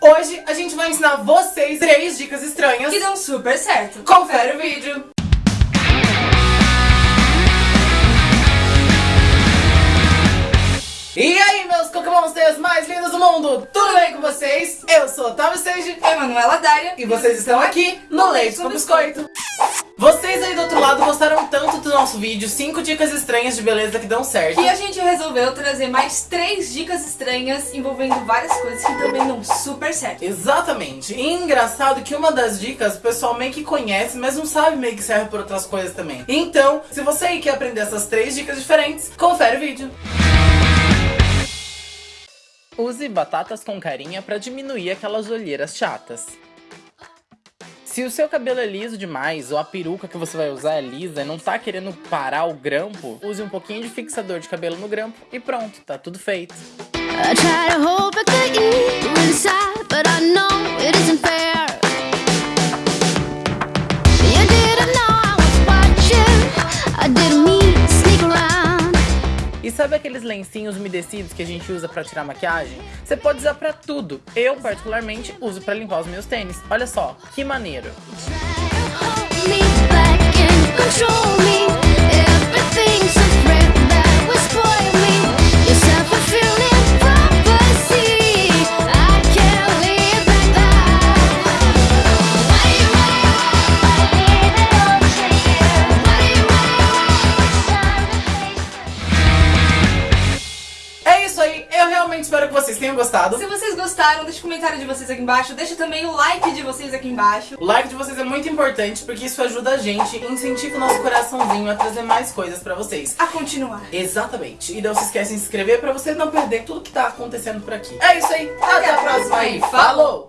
Hoje a gente vai ensinar vocês três dicas estranhas. Que dão super certo. Confere o vídeo. Meus cocomonsters mais lindos do mundo, tudo bem com vocês? Eu sou Otávio Seiji Eu, Manuela Dária. e vocês estão aqui no Leite com Biscoito. Vocês aí do outro lado gostaram tanto do nosso vídeo 5 dicas estranhas de beleza que dão certo. E a gente resolveu trazer mais três dicas estranhas envolvendo várias coisas que também dão super certo. Exatamente. E engraçado que uma das dicas o pessoal meio que conhece, mas não sabe meio que serve por outras coisas também. Então, se você aí quer aprender essas três dicas diferentes, confere o vídeo. Use batatas com carinha para diminuir aquelas olheiras chatas. Se o seu cabelo é liso demais ou a peruca que você vai usar é lisa e não tá querendo parar o grampo, use um pouquinho de fixador de cabelo no grampo e pronto, tá tudo feito. Sabe aqueles lencinhos umedecidos que a gente usa pra tirar maquiagem? Você pode usar pra tudo. Eu, particularmente, uso pra limpar os meus tênis. Olha só, que maneiro. Eu realmente espero que vocês tenham gostado. Se vocês gostaram, deixa o comentário de vocês aqui embaixo. Deixa também o like de vocês aqui embaixo. O like de vocês é muito importante porque isso ajuda a gente incentiva o nosso coraçãozinho a trazer mais coisas pra vocês. A continuar. Exatamente. E não se esquece de se inscrever pra você não perder tudo que tá acontecendo por aqui. É isso aí. Até a próxima e falou!